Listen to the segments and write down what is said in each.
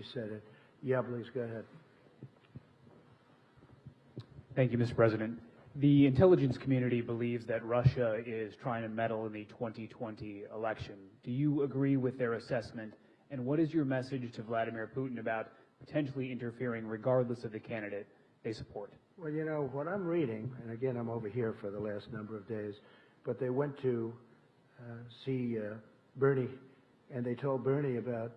she said it. Yeah, please, go ahead. Thank you, Mr. President. The intelligence community believes that Russia is trying to meddle in the 2020 election. Do you agree with their assessment? And what is your message to Vladimir Putin about potentially interfering regardless of the candidate they support? Well, you know, what I'm reading, and again, I'm over here for the last number of days, but they went to uh, see uh, Bernie, and they told Bernie about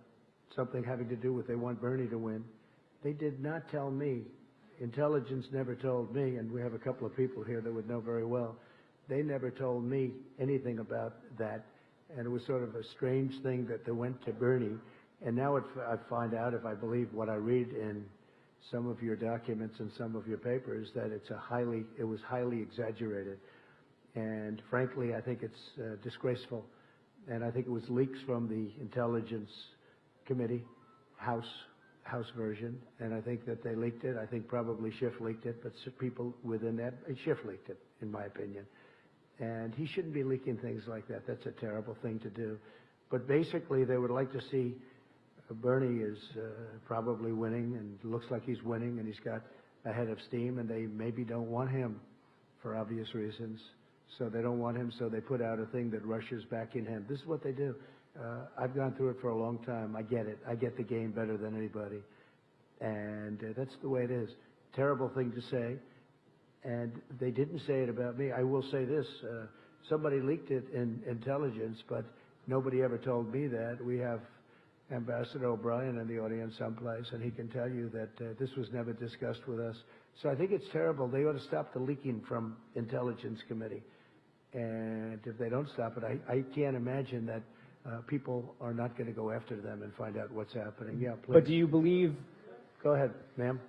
something having to do with they want Bernie to win. They did not tell me. Intelligence never told me, and we have a couple of people here that would know very well. They never told me anything about that, and it was sort of a strange thing that they went to Bernie. And now it, I find out, if I believe what I read in some of your documents and some of your papers, that it's a highly, it was highly exaggerated. And frankly, I think it's uh, disgraceful. And I think it was leaks from the Intelligence Committee, House, House version, and I think that they leaked it. I think probably Schiff leaked it, but people within that, uh, Schiff leaked it, in my opinion. And he shouldn't be leaking things like that. That's a terrible thing to do. But basically, they would like to see uh, Bernie is uh, probably winning and looks like he's winning and he's got a head of steam and they maybe don't want him for obvious reasons. So they don't want him, so they put out a thing that rushes back in him. This is what they do. Uh, I've gone through it for a long time. I get it. I get the game better than anybody. And uh, that's the way it is. Terrible thing to say. And they didn't say it about me. I will say this. Uh, somebody leaked it in intelligence, but nobody ever told me that. We have Ambassador O'Brien in the audience someplace, and he can tell you that uh, this was never discussed with us. So I think it's terrible. They ought to stop the leaking from Intelligence Committee. And if they don't stop it, I, I can't imagine that uh, people are not going to go after them and find out what's happening. Yeah, please. But do you believe Go ahead, ma'am.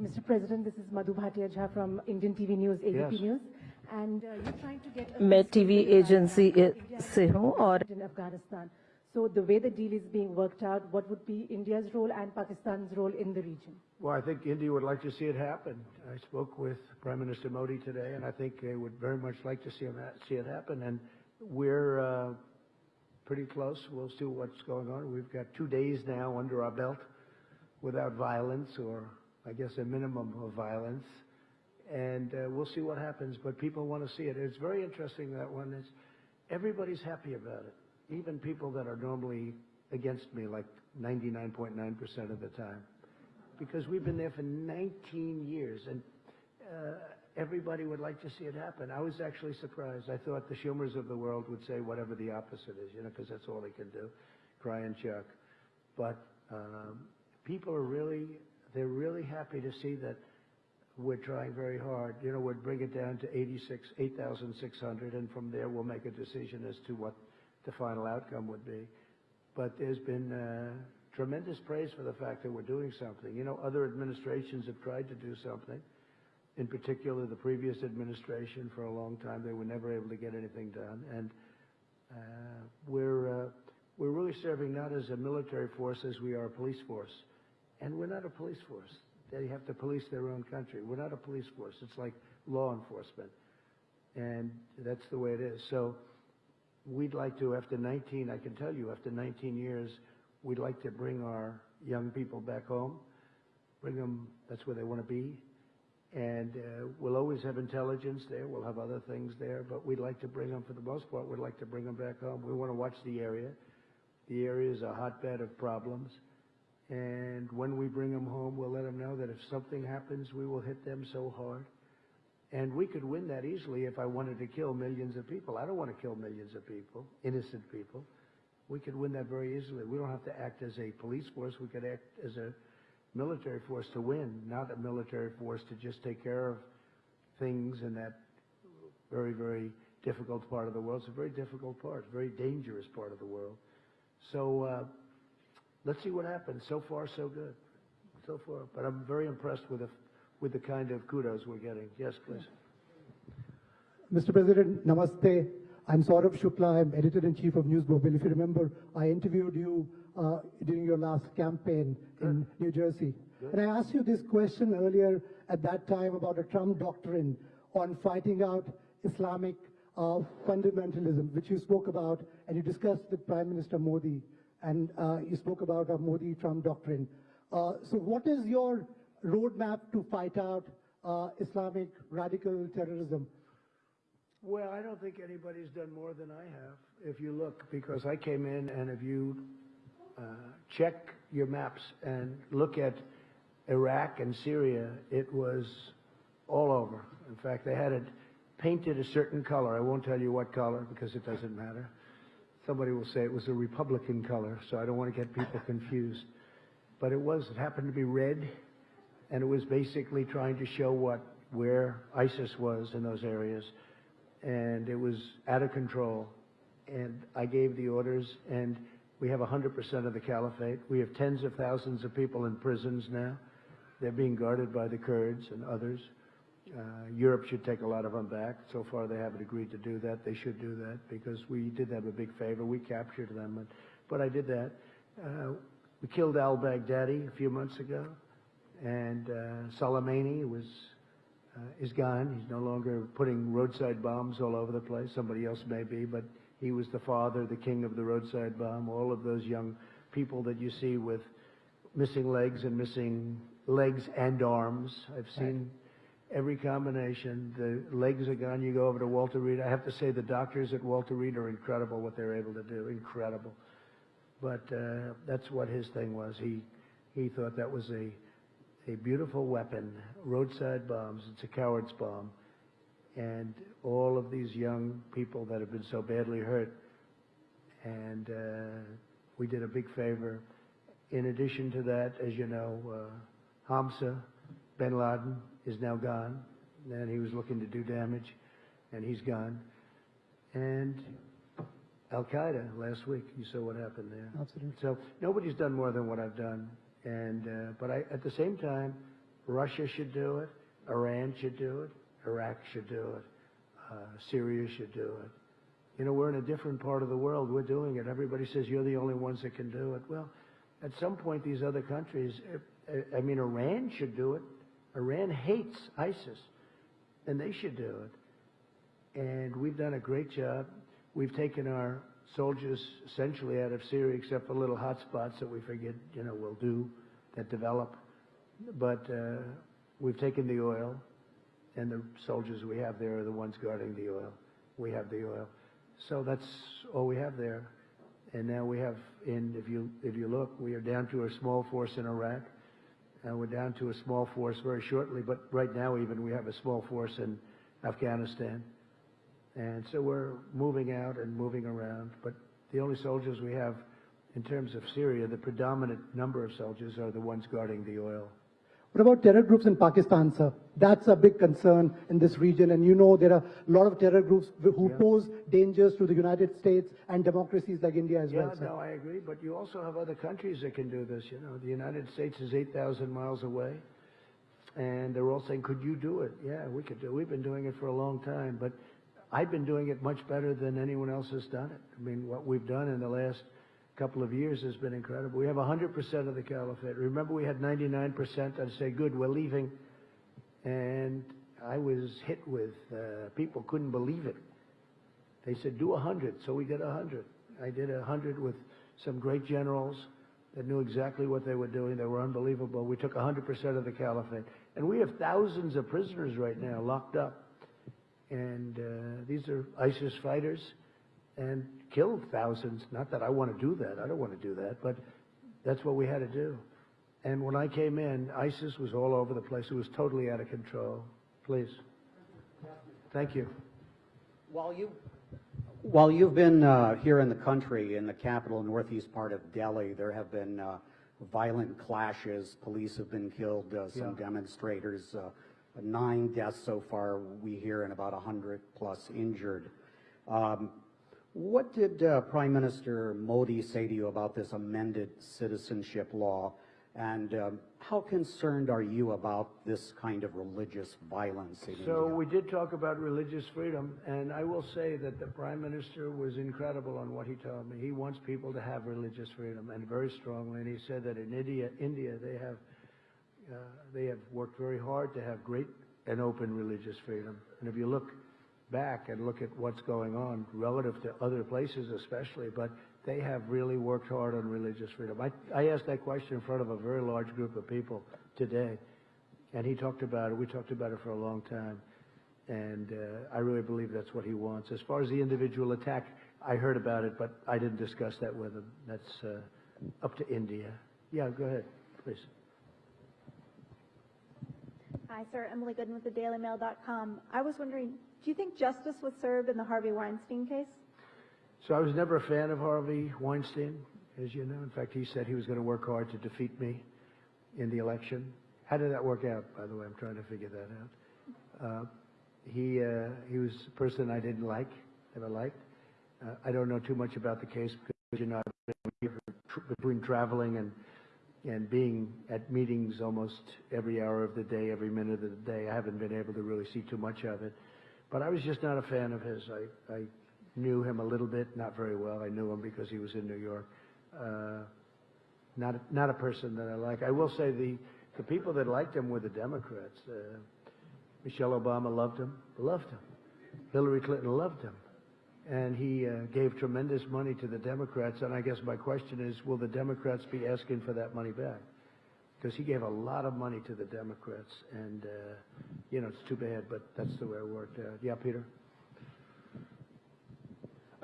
Mr. President, this is Madhu Bhatia Jha from Indian TV News, ABP Yes. News. And uh, you're trying to get a मैं peace TV deal by, uh, agency India से हूं और in Afghanistan. So the way the deal is being worked out, what would be India's role and Pakistan's role in the region? Well, I think India would like to see it happen. I spoke with Prime Minister Modi today, and I think they would very much like to see, see it happen. And we're uh, pretty close. We'll see what's going on. We've got two days now under our belt without violence, or I guess a minimum of violence. And uh, we'll see what happens. But people want to see it. It's very interesting that one is everybody's happy about it. Even people that are normally against me, like 99.9% of the time because we've been there for 19 years, and uh, everybody would like to see it happen. I was actually surprised. I thought the Schumers of the world would say whatever the opposite is, you know, because that's all they can do, cry and chuck. But um, people are really, they're really happy to see that we're trying very hard. You know, we'd bring it down to 86, 8,600, and from there we'll make a decision as to what the final outcome would be. But there's been uh, tremendous praise for the fact that we're doing something. You know, other administrations have tried to do something. In particular, the previous administration, for a long time, they were never able to get anything done. And uh, we're uh, we're really serving not as a military force as we are a police force. And we're not a police force. They have to police their own country. We're not a police force. It's like law enforcement. And that's the way it is. So we'd like to, after 19, I can tell you, after 19 years, we'd like to bring our young people back home, bring them, that's where they want to be. And uh, we'll always have intelligence there, we'll have other things there, but we'd like to bring them, for the most part, we'd like to bring them back home. We want to watch the area. The area is a hotbed of problems. And when we bring them home, we'll let them know that if something happens, we will hit them so hard. And we could win that easily if I wanted to kill millions of people. I don't want to kill millions of people, innocent people. We could win that very easily. We don't have to act as a police force. We could act as a military force to win, not a military force to just take care of things in that very, very difficult part of the world. It's a very difficult part, very dangerous part of the world. So uh, let's see what happens. So far, so good. So far. But I'm very impressed with the, with the kind of kudos we're getting. Yes, please. Mr. President, namaste. I'm Saurabh Shukla. I'm editor-in-chief of News Mobile. If you remember, I interviewed you uh, during your last campaign in New Jersey. And I asked you this question earlier at that time about a Trump doctrine on fighting out Islamic uh, fundamentalism, which you spoke about and you discussed with Prime Minister Modi and uh, you spoke about a Modi-Trump doctrine. Uh, so what is your roadmap to fight out uh, Islamic radical terrorism? Well, I don't think anybody's done more than I have, if you look, because I came in and if you uh, check your maps and look at Iraq and Syria, it was all over. In fact, they had it painted a certain color. I won't tell you what color because it doesn't matter. Somebody will say it was a Republican color, so I don't want to get people confused. But it was, it happened to be red, and it was basically trying to show what, where ISIS was in those areas and it was out of control. And I gave the orders, and we have 100% of the caliphate. We have tens of thousands of people in prisons now. They're being guarded by the Kurds and others. Uh, Europe should take a lot of them back. So far, they haven't agreed to do that. They should do that because we did them a big favor. We captured them, but, but I did that. Uh, we killed al-Baghdadi a few months ago, and uh, Soleimani was uh, is gone. He's no longer putting roadside bombs all over the place. Somebody else may be, but he was the father, the king of the roadside bomb. All of those young people that you see with missing legs and missing legs and arms. I've seen every combination. The legs are gone. You go over to Walter Reed. I have to say the doctors at Walter Reed are incredible what they're able to do. Incredible. But uh, that's what his thing was. He he thought that was a a beautiful weapon, roadside bombs. It's a coward's bomb. And all of these young people that have been so badly hurt. And uh, we did a big favor. In addition to that, as you know, uh, Hamza bin Laden is now gone. And he was looking to do damage, and he's gone. And Al Qaeda last week, you saw what happened there. Absolutely. So nobody's done more than what I've done. And, uh, but I, at the same time, Russia should do it, Iran should do it, Iraq should do it, uh, Syria should do it. You know, we're in a different part of the world. We're doing it. Everybody says you're the only ones that can do it. Well, at some point, these other countries, I mean, Iran should do it. Iran hates ISIS, and they should do it. And we've done a great job. We've taken our soldiers essentially out of Syria, except for little hot spots that we figured, you know, will do, that develop. But uh, we've taken the oil, and the soldiers we have there are the ones guarding the oil. We have the oil. So that's all we have there. And now we have, in, if you, if you look, we are down to a small force in Iraq, and we're down to a small force very shortly, but right now even we have a small force in Afghanistan. And so we're moving out and moving around. But the only soldiers we have in terms of Syria, the predominant number of soldiers are the ones guarding the oil. What about terror groups in Pakistan, sir? That's a big concern in this region, and you know there are a lot of terror groups who Yeah. pose dangers to the United States and democracies like India as Yeah, well, sir. no, I agree. But you also have other countries that can do this. You know, the United States is 8,000 miles away. And they're all saying, could you do it? Yeah, we could do it. We've been doing it for a long time. But I've been doing it much better than anyone else has done it. I mean, what we've done in the last couple of years has been incredible. We have 100% of the caliphate. Remember, we had 99%. I'd say, good, we're leaving. And I was hit with, uh, people couldn't believe it. They said, do 100. So we did 100. I did 100 with some great generals that knew exactly what they were doing. They were unbelievable. We took 100% of the caliphate. And we have thousands of prisoners right now locked up. And uh, these are ISIS fighters and killed thousands. Not that I want to do that. I don't want to do that. But that's what we had to do. And when I came in, ISIS was all over the place. It was totally out of control. Please. Thank you. While you, while you've been uh, here in the country, in the capital northeast part of Delhi, there have been uh, violent clashes. Police have been killed, uh, some Yeah. demonstrators, uh, nine deaths so far, we hear, and about 100 plus injured. Um, What did uh, Prime Minister Modi say to you about this amended citizenship law? And um, how concerned are you about this kind of religious violence in So India? we did talk about religious freedom, and I will say that the prime minister was incredible on what he told me. He wants people to have religious freedom, and very strongly. And he said that in India, India they have uh, they have worked very hard to have great and open religious freedom. And if you look back and look at what's going on relative to other places, especially, but they have really worked hard on religious freedom. I, I asked that question in front of a very large group of people today, and he talked about it. We talked about it for a long time, and uh, I really believe that's what he wants. As far as the individual attack, I heard about it, but I didn't discuss that with him. That's uh, up to India. Yeah, go ahead, please. Hi, sir. Emily Goodin with the DailyMail.com. I was wondering, do you think justice was served in the Harvey Weinstein case? So I was never a fan of Harvey Weinstein, as you know. In fact, he said he was going to work hard to defeat me in the election. How did that work out, by the way? I'm trying to figure that out. Uh, he, uh, he was a person I didn't like, never liked. Uh, I don't know too much about the case because, you know, between traveling and, and being at meetings almost every hour of the day, every minute of the day. I haven't been able to really see too much of it. But I was just not a fan of his. I, I knew him a little bit, not very well. I knew him because he was in New York. Uh, not, not a person that I like. I will say the, the people that liked him were the Democrats. Uh, Michelle Obama loved him, loved him. Hillary Clinton loved him. And he uh, gave tremendous money to the Democrats. And I guess my question is, will the Democrats be asking for that money back? Because he gave a lot of money to the Democrats. And, uh, you know, it's too bad, but that's the way it worked out. Yeah, Peter?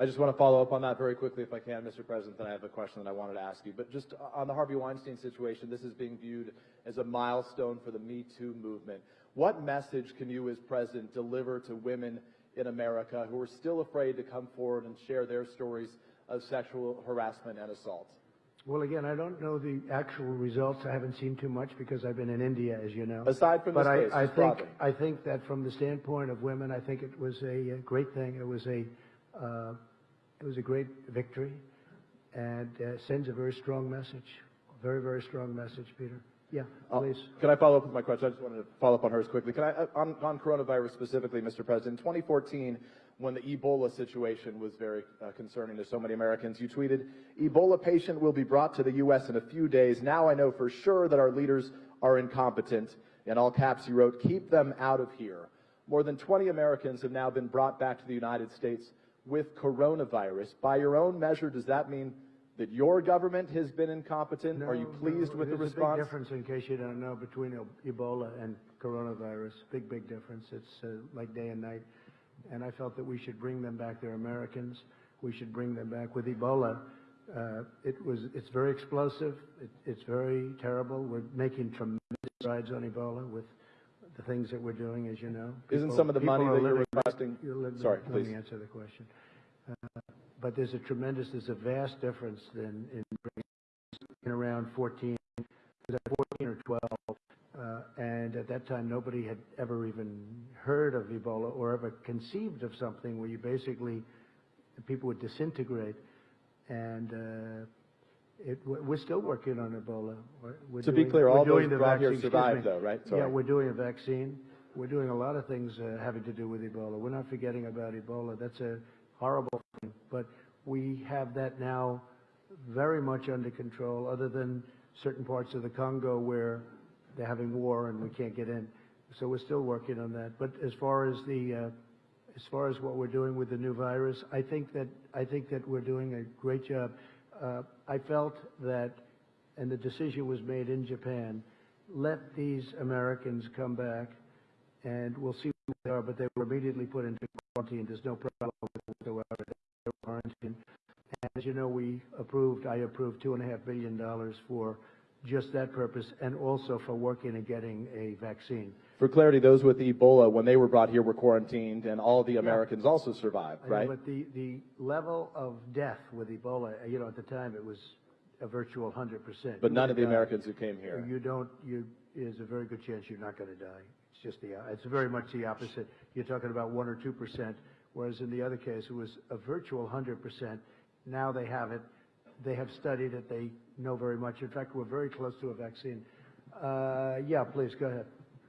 I just want to follow up on that very quickly, if I can, Mr. President. Then I have a question that I wanted to ask you. But just on the Harvey Weinstein situation, this is being viewed as a milestone for the Me Too movement. What message can you, as president, deliver to women in America who are still afraid to come forward and share their stories of sexual harassment and assault? Well, again, I don't know the actual results. I haven't seen too much because I've been in India, as you know. Aside from but this I, case, I think broadly. I think that from the standpoint of women, I think it was a, great thing. It was a uh, it was a great victory, and uh, sends a very strong message. Very very strong message, Peter. Yeah, Uh, please. Can I follow up with my question? I just wanted to follow up on hers quickly. Can I, uh, on, on coronavirus specifically, Mr. President, in 2014, when the Ebola situation was very uh, concerning to so many Americans, you tweeted, Ebola patient will be brought to the U.S. in a few days. Now I know for sure that our leaders are incompetent. In all caps, you wrote, keep them out of here. More than 20 Americans have now been brought back to the United States with coronavirus. By your own measure, does that mean that your government has been incompetent? are you pleased no, with the there's response? a big difference, in case you don't know, between Ebola and coronavirus. Big, big difference. It's uh, like day and night. And I felt that we should bring them back. They're Americans. We should bring them back. With Ebola, uh, it was, it's very explosive. It, it's very terrible. We're making tremendous strides on Ebola with the things that we're doing, as you know. Isn't some of the money that you're requesting? you're living- Sorry, Let me please. answer the question. Uh, But there's a tremendous, there's a vast difference in, in in around 14, 14 or 12, uh, and at that time, nobody had ever even heard of Ebola or ever conceived of something where you basically, people would disintegrate, and uh, it, we're still working on Ebola. We're- To be clear, all doing those the brought here survived, though, right? Yeah, we're doing a vaccine. We're doing a lot of things uh, having to do with Ebola. We're not forgetting about Ebola. That's a horrible thing, but we have that now very much under control, other than certain parts of the Congo where they're having war and we can't get in. So we're still working on that. But as far as the, uh, as far as what we're doing with the new virus, I think that, I think that we're doing a great job. Uh, I felt that, and the decision was made in Japan, let these Americans come back and we'll see who they are, but they were immediately put into quarantine. There's no problem with it whatsoever. They were. And as you know, we approved, I approved two and a half billion dollars for just that purpose and also for working and getting a vaccine. For clarity, those with Ebola, when they were brought here, were quarantined, and all the Americans also survived, I know, right? But the, the level of death with Ebola, you know, at the time, it was a virtual hundred percent. But none of the Americans who came here. You don't, you, there's a very good chance you're not going to die. It's just the, it's very much the opposite. You're talking about one or two percent, whereas in the other case, it was a virtual hundred percent. Now they have it. They have studied it. They know very much. In fact, we're very close to a vaccine. Uh, yeah, please, go ahead.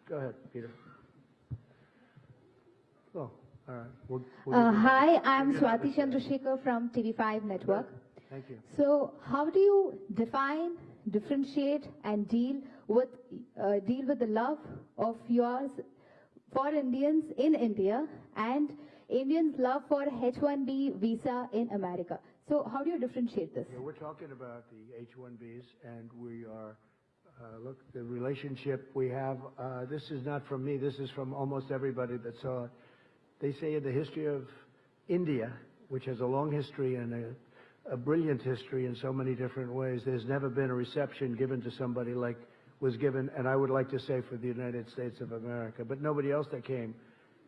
Go ahead, Peter. Oh, all right. We'll, we'll Uh, hi, I'm Swati Chandrasekhar from TV5 Network. Thank you. So, how do you define, differentiate, and deal with uh, deal with the love of yours for Indians in India and Indians' love for H-1B visa in America? So how do you differentiate this? Yeah, we're talking about the H-1Bs, and we are, uh, look, the relationship we have, uh, this is not from me, this is from almost everybody that saw it. They say in the history of India, which has a long history and a, a brilliant history in so many different ways, there's never been a reception given to somebody like was given, and I would like to say for the United States of America, but nobody else that came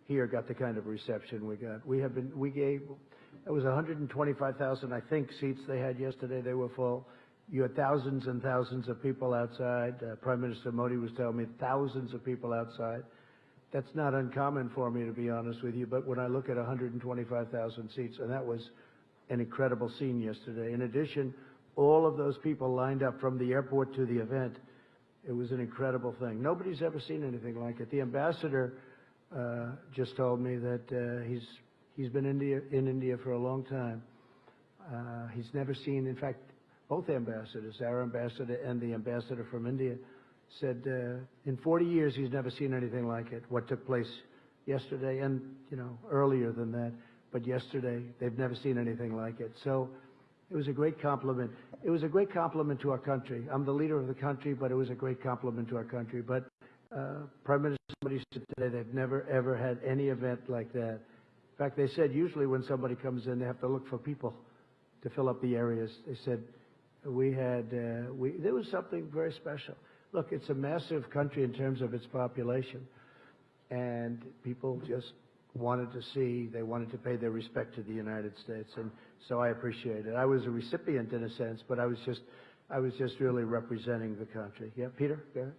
here got the kind of reception we got. We have been, we gave, it was 125,000, I think, seats they had yesterday. They were full. You had thousands and thousands of people outside. Uh, Prime Minister Modi was telling me thousands of people outside. That's not uncommon for me, to be honest with you. But when I look at 125,000 seats, and that was an incredible scene yesterday. In addition, all of those people lined up from the airport to the event. It was an incredible thing. Nobody's ever seen anything like it. The ambassador uh, just told me that uh, he's he's been India, in India for a long time. Uh, he's never seen, in fact, both ambassadors, our ambassador and the ambassador from India, said uh, in 40 years he's never seen anything like it. What took place yesterday, and you know earlier than that, but yesterday they've never seen anything like it. So it was a great compliment. It was a great compliment to our country. I'm the leader of the country, but it was a great compliment to our country. But uh, Prime Minister somebody said today they've never ever had any event like that. In fact, they said usually when somebody comes in, they have to look for people to fill up the areas. They said we had uh, we there was something very special. Look, it's a massive country in terms of its population, and people just wanted to see, they wanted to pay their respect to the United States, and so I appreciate it. I was a recipient in a sense, but I was just, I was just really representing the country. Yeah, Peter, go ahead.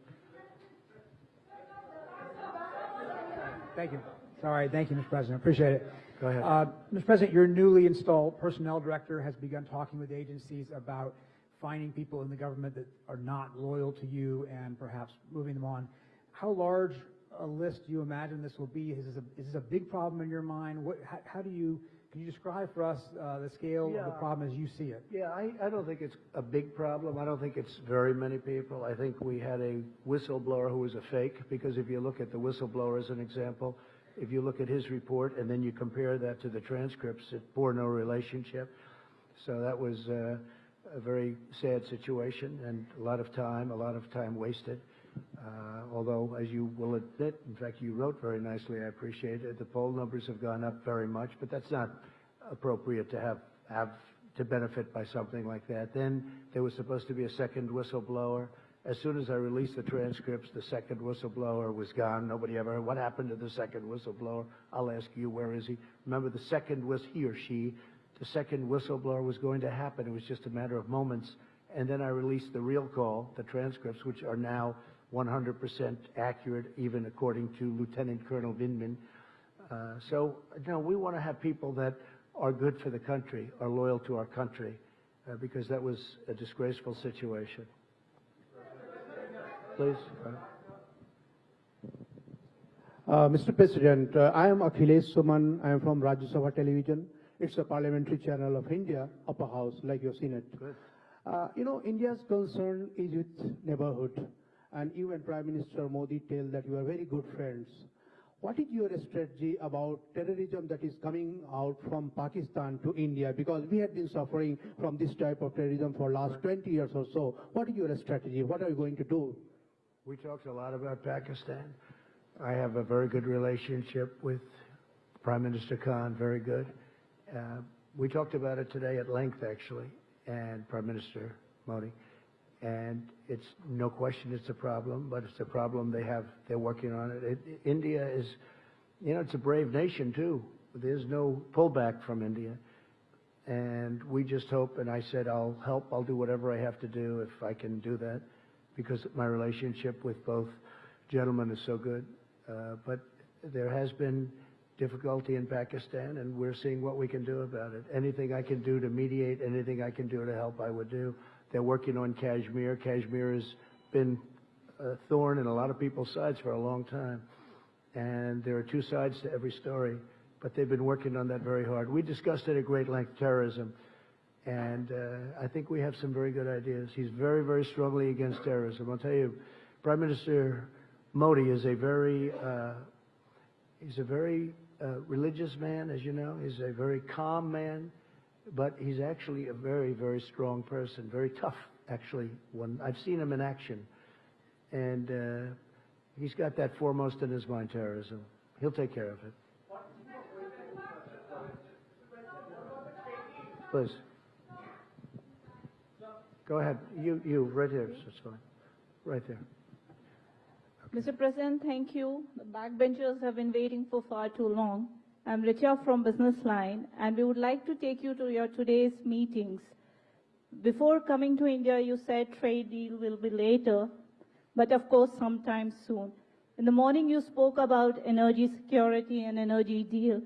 Thank you. Sorry, thank you, Mr. President. Appreciate it. Go ahead. Uh, Mr. President, your newly installed personnel director has begun talking with agencies about finding people in the government that are not loyal to you and perhaps moving them on. How large a list do you imagine this will be? Is this a, is this a big problem in your mind? What, how, how do you, can you describe for us uh, the scale of the problem as you see it? Yeah, I, I don't think it's a big problem. I don't think it's very many people. I think we had a whistleblower who was a fake, because if you look at the whistleblower as an example, if you look at his report and then you compare that to the transcripts, it bore no relationship. So that was uh, a very sad situation and a lot of time, a lot of time wasted. Uh, although, as you will admit, in fact, you wrote very nicely, I appreciate it, the poll numbers have gone up very much, but that's not appropriate to have, have to benefit by something like that. Then there was supposed to be a second whistleblower. As soon as I released the transcripts, the second whistleblower was gone. Nobody ever what happened to the second whistleblower. I'll ask you, where is he? Remember, the second was he or she. The second whistleblower was going to happen. It was just a matter of moments. And then I released the real call, the transcripts, which are now 100% accurate, even according to Lieutenant Colonel Vindman. Uh, so, no, we want to have people that are good for the country, are loyal to our country, uh, because that was a disgraceful situation. Please. uh, Mr. President, uh, I am Akhilesh Suman. I am from Rajya Sabha Television. It's a parliamentary channel of India, upper house, like you've seen it. Uh, you know, India's concern is with neighborhood. And you and Prime Minister Modi tell that you are very good friends. What is your strategy about terrorism that is coming out from Pakistan to India? Because we have been suffering from this type of terrorism for last 20 years or so. What is your strategy? What are you going to do? We talked a lot about Pakistan. I have a very good relationship with Prime Minister Khan, very good. Uh, we talked about it today at length, actually, and Prime Minister Modi. And it's no question it's a problem, but it's a problem they have, they're working on it. it. India is, you know, it's a brave nation, too. There's no pullback from India. And we just hope, and I said, I'll help, I'll do whatever I have to do if I can do that, because my relationship with both gentlemen is so good. Uh, but there has been difficulty in Pakistan, and we're seeing what we can do about it. Anything I can do to mediate, anything I can do to help, I would do. They're working on Kashmir. Kashmir has been a thorn in a lot of people's sides for a long time. And there are two sides to every story, but they've been working on that very hard. We discussed it at great length, terrorism. And uh, I think we have some very good ideas. He's very, very strongly against terrorism. I'll tell you, Prime Minister Modi is a very, uh, he's a very religious man, as you know. He's a very calm man. but he's actually a very, very strong person, very tough, actually. When I've seen him in action, and uh, he's got that foremost in his mind, terrorism. He'll take care of it. Please. Go ahead. You, you, right here. It's fine. Right there. Mr. President, thank you. The backbenchers have been waiting for far too long. I'm Richa from Business Line, and we would like to take you to your today's meetings. Before coming to India, you said trade deal will be later, but of course sometime soon. In the morning, you spoke about energy security and energy deal,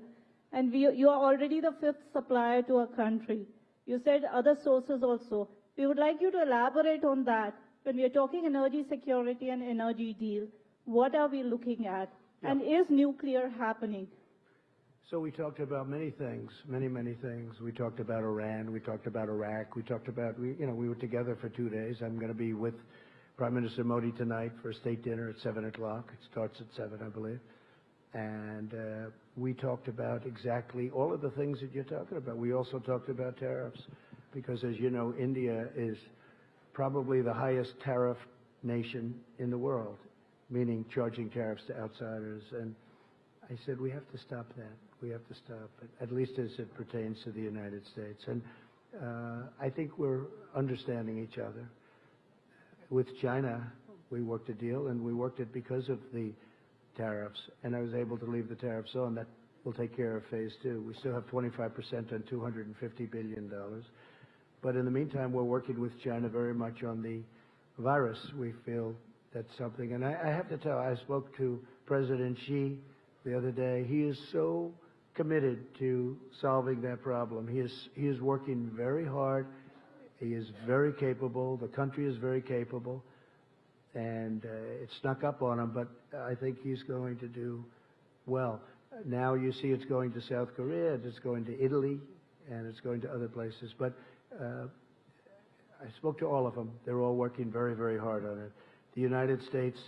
and we, you are already the fifth supplier to our country. You said other sources also. We would like you to elaborate on that. When we are talking energy security and energy deal, what are we looking at? And is nuclear happening? So we talked about many things, many, many things. We talked about Iran. We talked about Iraq. We talked about, we, you know, we were together for two days. I'm going to be with Prime Minister Modi tonight for a state dinner at 7 o'clock. It starts at 7, I believe. And uh, we talked about exactly all of the things that you're talking about. We also talked about tariffs because, as you know, India is probably the highest tariff nation in the world, meaning charging tariffs to outsiders. And I said, we have to stop that. We have to stop it, at least as it pertains to the United States. And uh, I think we're understanding each other. With China, we worked a deal, and we worked it because of the tariffs, and I was able to leave the tariffs on. That will take care of phase two. We still have 25% on $250 billion. But in the meantime, we're working with China very much on the virus. We feel that's something. And I, I have to tell, I spoke to President Xi the other day. He is so committed to solving that problem. He is, he is working very hard. He is very capable. The country is very capable. And uh, it snuck up on him, but I think he's going to do well. Now you see it's going to South Korea, it's going to Italy, and it's going to other places. But Uh, I spoke to all of them. They're all working very, very hard on it. The United States,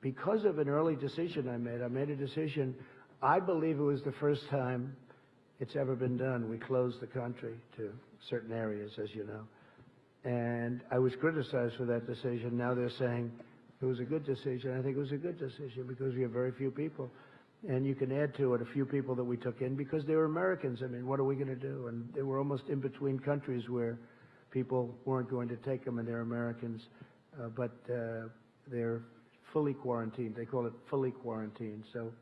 because of an early decision I made, I made a decision. I believe it was the first time it's ever been done. We closed the country to certain areas, as you know. And I was criticized for that decision. Now they're saying it was a good decision. I think it was a good decision because we have very few people. And you can add to it a few people that we took in because they were Americans. I mean, what are we going to do? And they were almost in between countries where people weren't going to take them and they're Americans. Uh, but uh, they're fully quarantined. They call it fully quarantined. So,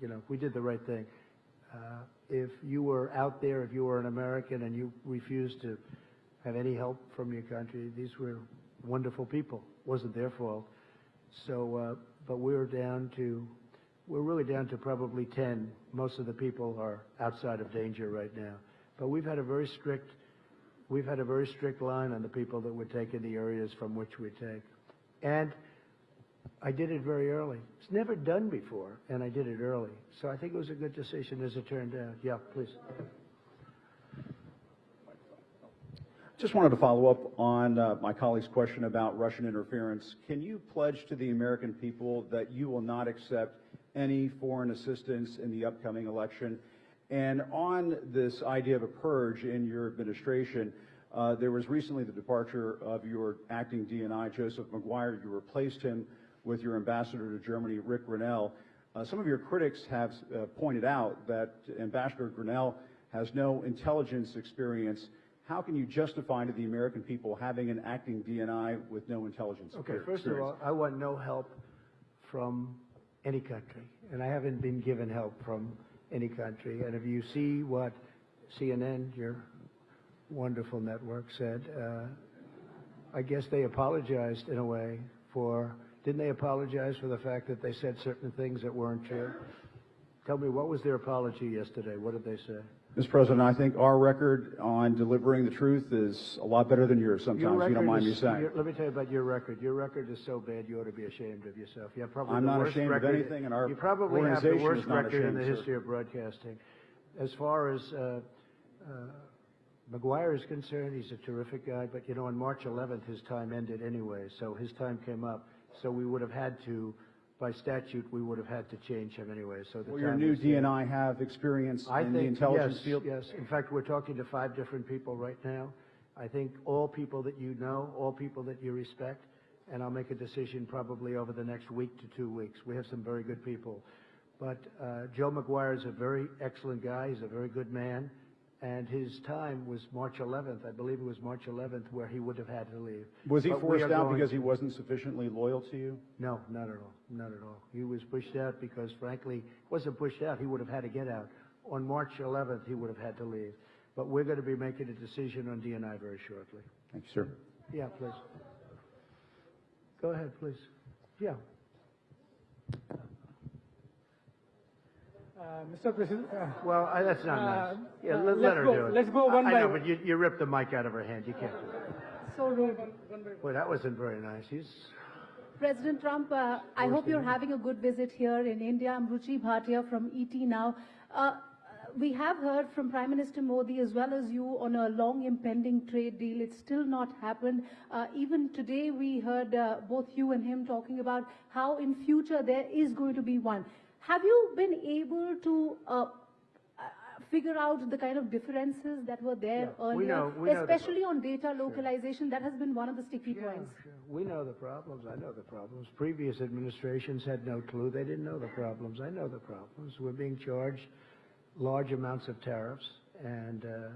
you know, we did the right thing. Uh, if you were out there, if you were an American and you refused to have any help from your country, these were wonderful people. It wasn't their fault. So, uh, but we're down to, we're really down to probably 10. Most of the people are outside of danger right now. But we've had a very strict, we've had a very strict line on the people that would take in the areas from which we take. And I did it very early. It's never done before, and I did it early. So I think it was a good decision as it turned out. Yeah, please. Just wanted to follow up on uh, my colleague's question about Russian interference. Can you pledge to the American people that you will not accept any foreign assistance in the upcoming election? And on this idea of a purge in your administration, uh, there was recently the departure of your acting DNI, Joseph Maguire. You replaced him with your ambassador to Germany, Ric Grenell. Uh, some of your critics have uh, pointed out that Ambassador Grenell has no intelligence experience how can you justify to the American people having an acting DNI with no intelligence Okay, experience? first of all, I want no help from any country, and I haven't been given help from any country. And if you see what CNN, your wonderful network, said, uh, I guess they apologized in a way for, didn't they apologize for the fact that they said certain things that weren't true? Tell me, what was their apology yesterday? What did they say? Mr. President, I think our record on delivering the truth is a lot better than yours sometimes, Your if you don't record mind me saying. your- Let me tell you about your record. Your record is so bad, you ought to be ashamed of yourself. You have probably I'm the not worst ashamed of anything, and our You probably have the worst is record in the ashamed, sir. history of broadcasting. As far as uh, uh, Maguire is concerned, he's a terrific guy, but you know, on March 11th, his time ended anyway, so his time came up. So we would have had to by statute, we would have had to change him anyway, so the Will your time new was there. DNI have experience I in the think, intelligence yes, field? yes. In fact, we're talking to five different people right now. I think all people that you know, all people that you respect, and I'll make a decision probably over the next week to two weeks. We have some very good people. But uh, Joe Maguire is a very excellent guy. He's a very good man. And his time was March 11th. I believe it was March 11th where he would have had to leave. Was he But forced out because he wasn't sufficiently loyal to you? no, not at all. Not at all. He was pushed out because frankly, wasn't pushed out. He would have had to get out. On March 11th, he would have had to leave. But we're going to be making a decision on DNI very shortly. Thank you, sir. Yeah, please. Go ahead, please. Yeah. Uh, Mr. President, uh, Well, I- that's not Uh, nice. Yeah, uh, let, let her go- do it. let's go I- one I by know, one. but you, you ripped the mic out of her hand. You can't do that. So, rude. Boy, that wasn't very nice. He's, President Trump, uh, I hope you're having a good visit here in India. I'm Ruchi Bhatia from ET Now. Uh, we have heard from Prime Minister Modi as well as you on a long impending trade deal. It's still not happened. Uh, even today, we heard uh, both you and him talking about how in future there is going to be one. Have you been able to uh, uh, figure out the kind of differences that were there Yeah, earlier, we know the- especially on data localization? That has been one of the sticky points. we know the problems. I know the problems. Previous administrations had no clue. They didn't know the problems. I know the problems. We're being charged large amounts of tariffs and uh,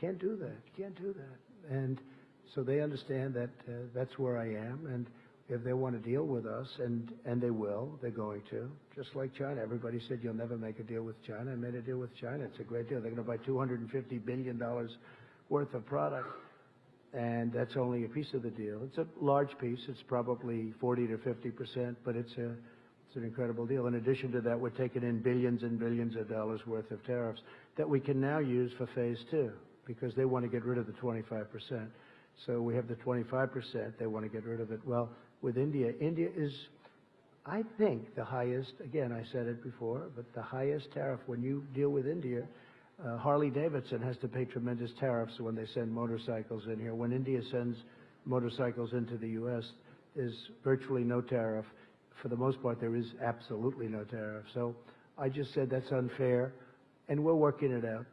can't do that. Can't do that. And so they understand that uh, that's where I am. And if they want to deal with us, and, and they will, they're going to, just like China. Everybody said you'll never make a deal with China. I made a deal with China. It's a great deal. They're going to buy $250 billion worth of product and that's only a piece of the deal. It's a large piece. It's probably 40 to 50 percent, but it's a it's an incredible deal. In addition to that, we're taking in billions and billions of dollars worth of tariffs that we can now use for phase two because they want to get rid of the 25 percent. So we have the 25 percent. They want to get rid of it. Well, with India, India is, I think, the highest. Again, I said it before, but the highest tariff when you deal with India. Uh, Harley Davidson has to pay tremendous tariffs when they send motorcycles in here. When India sends motorcycles into the U.S., there's virtually no tariff. For the most part, there is absolutely no tariff. So I just said that's unfair, and we're working it out.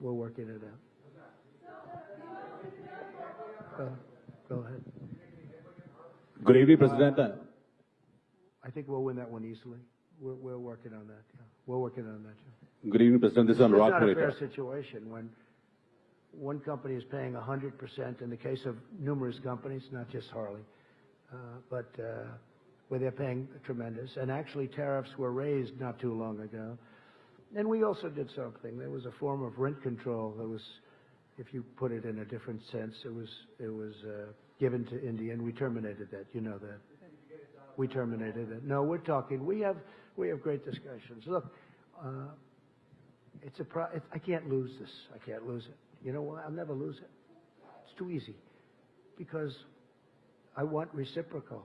We're working it out. Go, go ahead. Good evening, President. Uh, I think we'll win that one easily. We're, we're working on that. Yeah. We're working on that. Yeah. Good evening, President. This is It's not a fair situation when one company is paying 100% in the case of numerous companies, not just Harley, uh, but uh, where they're paying tremendous. And actually, tariffs were raised not too long ago. And we also did something. There was a form of rent control that was, if you put it in a different sense, it was it was uh, given to India, and we terminated that. You know that. We terminated it. No, we're talking. We have we have great discussions. Look, uh, it's a pro- it's, I can't lose this. I can't lose it. You know why? I'll never lose it. It's too easy. Because I want reciprocal.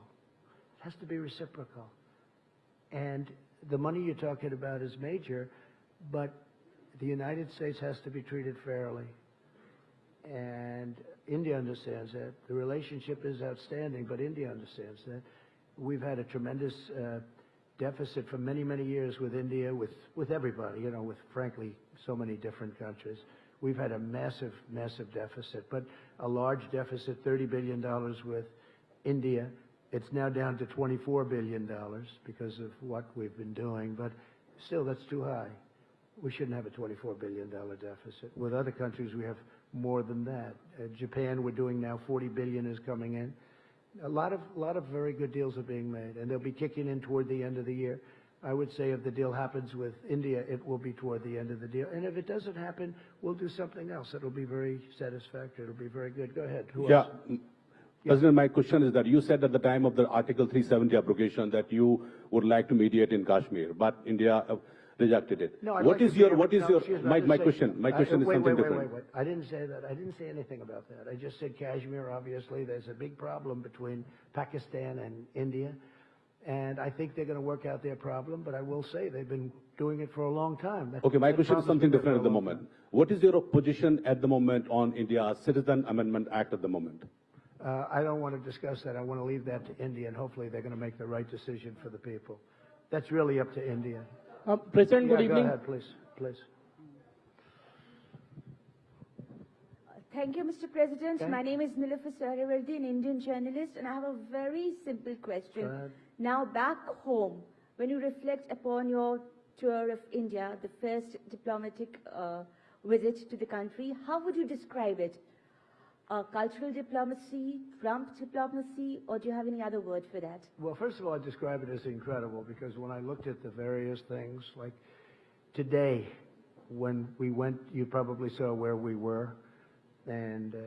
It has to be reciprocal. And the money you're talking about is major, but the United States has to be treated fairly. And India understands that. The relationship is outstanding, but India understands that. We've had a tremendous uh, deficit for many, many years with India, with, with everybody, you know, with frankly so many different countries. We've had a massive, massive deficit, but a large deficit, $30 billion with India. It's now down to $24 billion because of what we've been doing, but still, that's too high. We shouldn't have a $24 billion deficit. With other countries, we have more than that. Uh, Japan, we're doing now 40 billion is coming in. A lot of, lot of very good deals are being made, and they'll be kicking in toward the end of the year. I would say if the deal happens with India, it will be toward the end of the deal. And if it doesn't happen, we'll do something else. It'll be very satisfactory. It'll be very good. Go ahead. Who Yeah. else? President, my question is that you said at the time of the Article 370 abrogation that you would like to mediate in Kashmir, but India uh, rejected it. No, I'd What like is your, what is no, your, excuse me, I my, my question, my I- question is wait, something wait, different. Wait, wait, wait. I didn't say that. I didn't say anything about that. I just said Kashmir, obviously, there's a big problem between Pakistan and India. And I think they're going to work out their problem, but I will say they've been doing it for a long time. That- Okay, my question is something different at the for a long moment. What is your position at the moment on India's Citizen Amendment Act at the moment? Uh, I don't want to discuss that. I want to leave that to India, and hopefully they're going to make the right decision for the people. That's really up to India. Uh, President, good Yeah, evening. Go ahead, please, please. Thank you, Mr. President. Okay. My name is Nilofar Suhrawardy, an Indian journalist, and I have a very simple question. Now, back home, when you reflect upon your tour of India, the first diplomatic uh, visit to the country, how would you describe it? Uh, cultural diplomacy, Trump diplomacy, or do you have any other word for that? Well, first of all, I describe it as incredible because when I looked at the various things, like today, when we went, you probably saw where we were. And uh,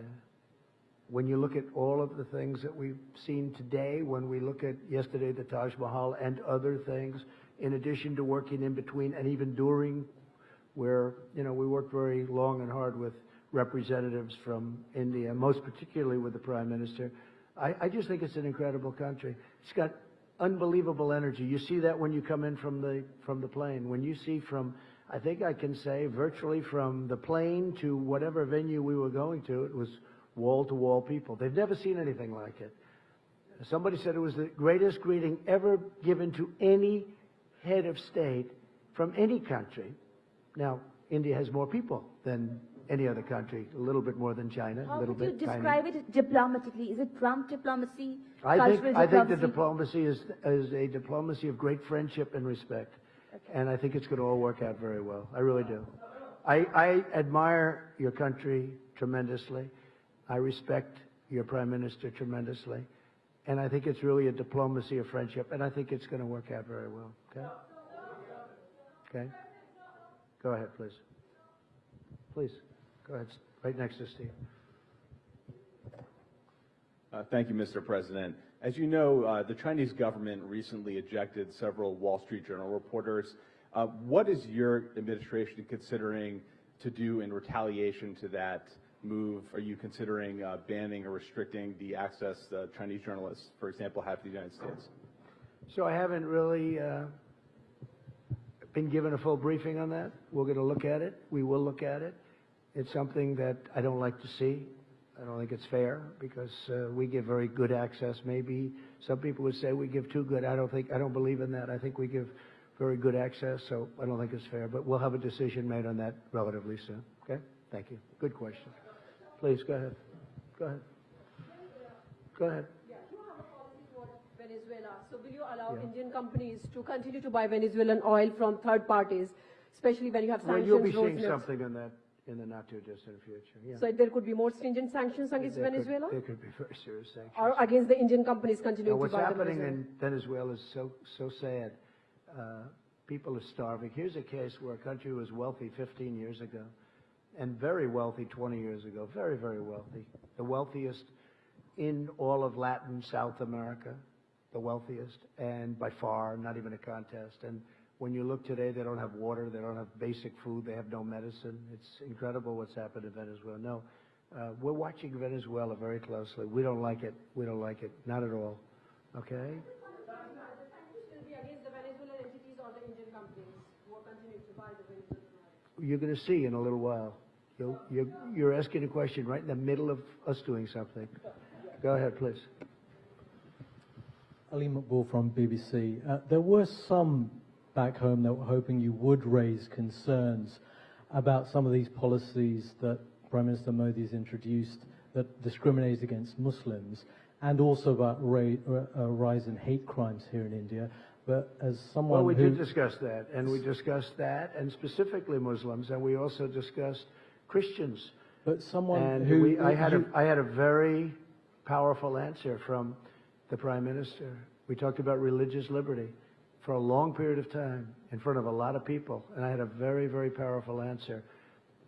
when you look at all of the things that we've seen today, when we look at yesterday, the Taj Mahal and other things, in addition to working in between and even during, where, you know, we worked very long and hard with representatives from India, most particularly with the Prime Minister. I, I just think it's an incredible country. It's got unbelievable energy. You see that when you come in from the from the plane. When you see from, I think I can say virtually from the plane to whatever venue we were going to, it was wall to wall people. They've never seen anything like it. Somebody said it was the greatest greeting ever given to any head of state from any country. Now, India has more people than any other country, a little bit more than China, a How little would you bit tiny. describe it diplomatically? Is it Trump diplomacy, I think, cultural I think the diplomacy? diplomacy is, is a diplomacy of great friendship and respect. And I think it's going to all work out very well. I really do. I, I admire your country tremendously. I respect your prime minister tremendously. And I think it's really a diplomacy of friendship. And I think it's going to work out very well. Okay? Okay? Go ahead, please. Please. Go ahead. Right next to Steve. Uh, Thank you, Mr. President. As you know, uh, the Chinese government recently ejected several Wall Street Journal reporters. Uh, What is your administration considering to do in retaliation to that move? Are you considering uh, banning or restricting the access uh, Chinese journalists, for example, have to the United States? So I haven't really uh, been given a full briefing on that. We're going to look at it. We will look at it. It's something that I don't like to see. I don't think it's fair because uh, we give very good access. Maybe some people would say we give too good. I don't think, I don't believe in that. I think we give very good access, so I don't think it's fair. But we'll have a decision made on that relatively soon. Okay? Thank you. Good question. Please, go ahead. Go ahead. Go ahead. Yeah, you have a policy toward Venezuela. So will you allow Yeah. Indian companies to continue to buy Venezuelan oil from third parties, especially when you have sanctions? Well, you'll be seeing something on that in the not-too-distant future. Yeah. So there could be more stringent sanctions against There could- Venezuela? There could be very serious sanctions. Or against the Indian companies Now, continuing to what's buy the happening in Venezuela is so, so sad. Uh, people are starving. Here's a case where a country was wealthy 15 years ago and very wealthy 20 years ago. Very, very wealthy. The wealthiest in all of Latin South America, the wealthiest, and by far, not even a contest. And when you look today, they don't have water, they don't have basic food, they have no medicine. It's incredible what's happened in Venezuela. No, uh, we're watching Venezuela very closely. We don't like it. We don't like it. Not at all. Okay? You're going to see in a little while. You'll, you're, you're asking a question right in the middle of us doing something. Go ahead, please. Ali Maqbool from BBC. Uh, there were some back home that were hoping you would raise concerns about some of these policies that Prime Minister Modi has introduced that discriminate against Muslims and also about ra- uh, a rise in hate crimes here in India. But as someone Well, we who... did discuss that, and we discussed that, and specifically Muslims, and we also discussed Christians. But someone and who... we, I had a, I had a very powerful answer from the Prime Minister. We talked about religious liberty for a long period of time in front of a lot of people, and I had a very, very powerful answer.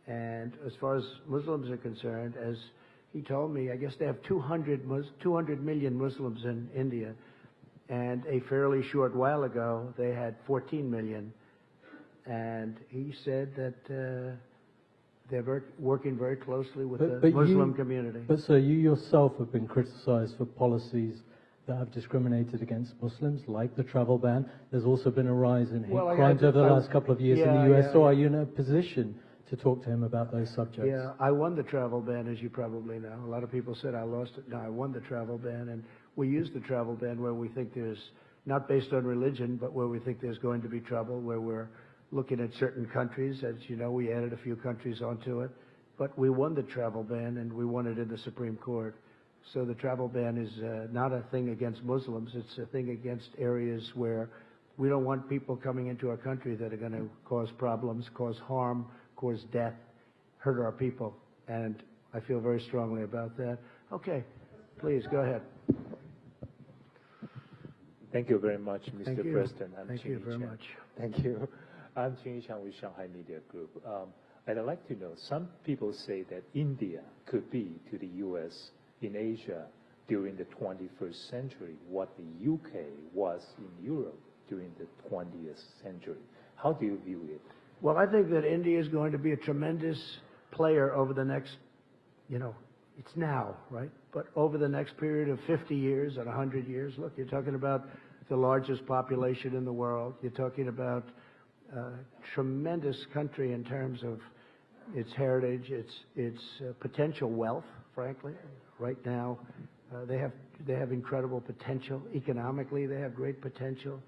And as far as Muslims are concerned, as he told me, I guess they have 200, Mus- 200 million Muslims in India, and a fairly short while ago they had 14 million. And he said that uh, they're very, working very closely with the Muslim you, community. But sir, you yourself have been criticized for policies that have discriminated against Muslims, like the travel ban. There's also been a rise in hate Well, crimes over the last couple of years in the US. yeah, so are you in a position to talk to him about those subjects. Yeah, I won the travel ban, as you probably know. A lot of people said I lost it. No, I won the travel ban, and we use the travel ban where we think there's, not based on religion, but where we think there's going to be trouble, where we're looking at certain countries. As you know, we added a few countries onto it. But we won the travel ban, and we won it in the Supreme Court. So the travel ban is uh, not a thing against Muslims. It's a thing against areas where we don't want people coming into our country that are going to cause problems, cause harm, cause death, hurt our people. And I feel very strongly about that. Okay, please go ahead. Thank you very much, Mr. you. President. I'm Thank you very Chen. much. Thank you. I'm Chin Chang with Shanghai Media Group. Um, and I'd like to know, some people say that India could be to the U.S. in Asia during the 21st century what the UK was in Europe during the 20th century. How do you view it? Well, I think that India is going to be a tremendous player over the next, you know, it's now, right? But over the next period of 50 years and 100 years, look, you're talking about the largest population in the world. You're talking about a tremendous country in terms of its heritage, its its uh, potential wealth. Frankly, right now, uh, they have they have incredible potential economically. They have great potential.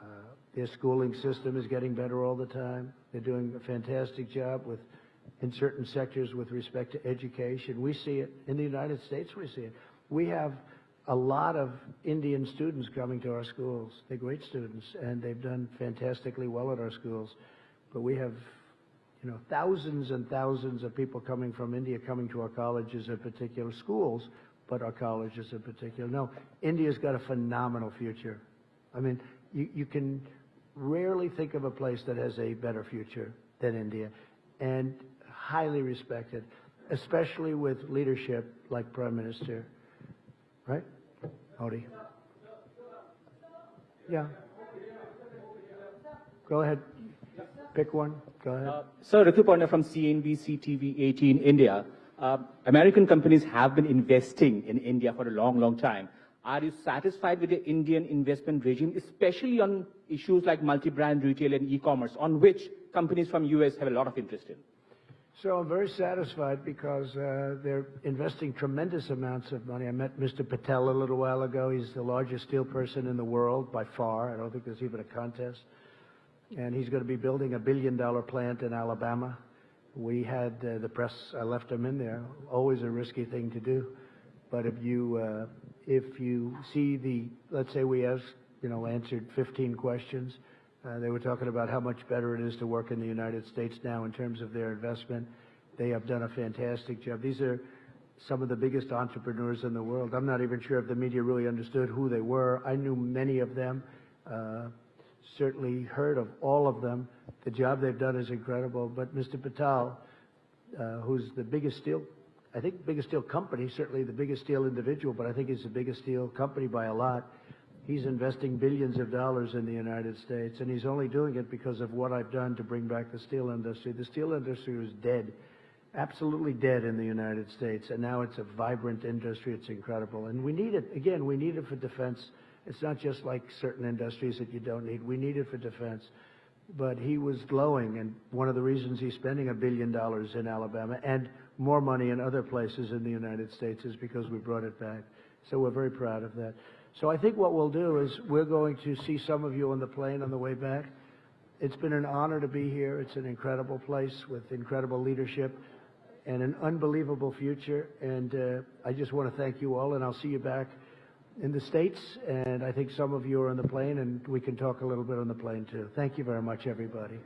Uh, their schooling system is getting better all the time. They're doing a fantastic job with in certain sectors with respect to education. We see it in the United States. We see it. We have a lot of Indian students coming to our schools. They're great students, and they've done fantastically well at our schools. But we have, you know, thousands and thousands of people coming from India coming to our colleges in particular, schools, but our colleges in particular. No, India's got a phenomenal future. I mean, you, you can rarely think of a place that has a better future than India, and highly respected, especially with leadership like Prime Minister, right? Modi. Yeah. Go ahead. Pick one. Go ahead. Uh, Sir, Ritu from CNBC TV 18 India. Uh, American companies have been investing in India for a long, long time. Are you satisfied with the Indian investment regime, especially on issues like multi-brand retail and e-commerce, on which companies from US have a lot of interest in? So I'm very satisfied because uh, they're investing tremendous amounts of money. I met Mr. Mittal a little while ago. He's the largest steel person in the world by far. I don't think there's even a contest. And he's going to be building a billion dollar plant in Alabama. We had uh, the press, I left him in there. Always a risky thing to do. But if you, uh, if you see the, let's say we asked, you know, answered 15 questions, uh, they were talking about how much better it is to work in the United States now in terms of their investment. They have done a fantastic job. These are some of the biggest entrepreneurs in the world. I'm not even sure if the media really understood who they were. I knew many of them, uh, certainly heard of all of them. The job they've done is incredible. But Mr. Mittal, uh, who's the biggest steel, I think biggest steel company, certainly the biggest steel individual, but I think he's the biggest steel company by a lot. He's investing billions of dollars in the United States, and he's only doing it because of what I've done to bring back the steel industry. The steel industry was dead, absolutely dead in the United States, and now it's a vibrant industry. It's incredible. And we need it, again, we need it for defense. It's not just like certain industries that you don't need. We need it for defense. But he was glowing, and one of the reasons he's spending a billion dollars in Alabama and more money in other places in the United States is because we brought it back. So we're very proud of that. So I think what we'll do is we're going to see some of you on the plane on the way back. It's been an honor to be here. It's an incredible place with incredible leadership and an unbelievable future. And uh, I just want to thank you all, and I'll see you back in the States. And I think some of you are on the plane, and we can talk a little bit on the plane too. Thank you very much, everybody.